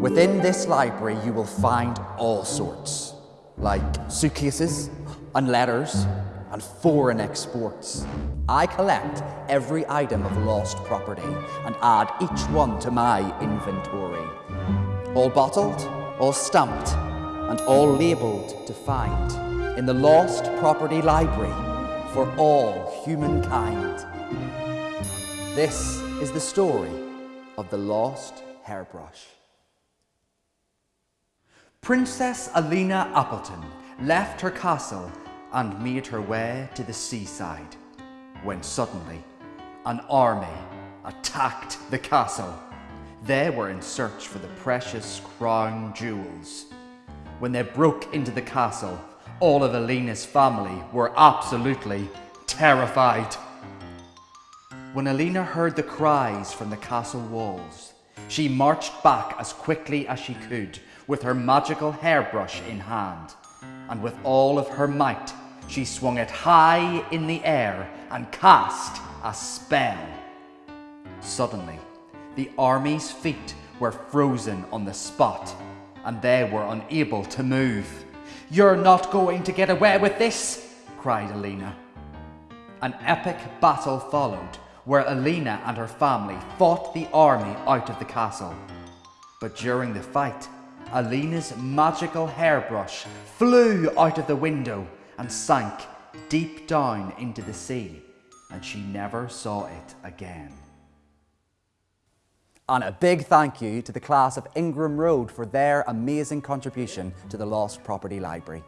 Within this library, you will find all sorts, like suitcases and letters and foreign exports. I collect every item of lost property and add each one to my inventory. All bottled, all stamped, and all labelled to find in the Lost Property Library for all humankind. This is the story of the lost hairbrush. Princess Alina Appleton left her castle and made her way to the seaside when suddenly an army attacked the castle. They were in search for the precious crown jewels. When they broke into the castle, all of Alina's family were absolutely terrified. When Alina heard the cries from the castle walls, she marched back as quickly as she could with her magical hairbrush in hand, and with all of her might, she swung it high in the air and cast a spell. Suddenly, the army's feet were frozen on the spot, and they were unable to move. You're not going to get away with this, cried Alina. An epic battle followed, where Alina and her family fought the army out of the castle. But during the fight, Alina's magical hairbrush flew out of the window and sank deep down into the sea, and she never saw it again. And a big thank you to the class of Ingram Road for their amazing contribution to the Lost Property Library.